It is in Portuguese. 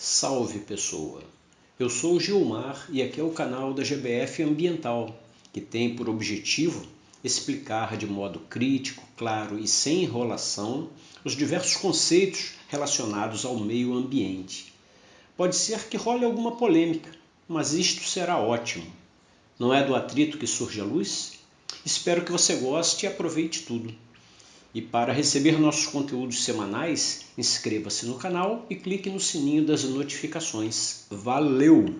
Salve pessoa! Eu sou Gilmar e aqui é o canal da GBF Ambiental, que tem por objetivo explicar de modo crítico, claro e sem enrolação os diversos conceitos relacionados ao meio ambiente. Pode ser que role alguma polêmica, mas isto será ótimo. Não é do atrito que surge a luz? Espero que você goste e aproveite tudo. E para receber nossos conteúdos semanais, inscreva-se no canal e clique no sininho das notificações. Valeu!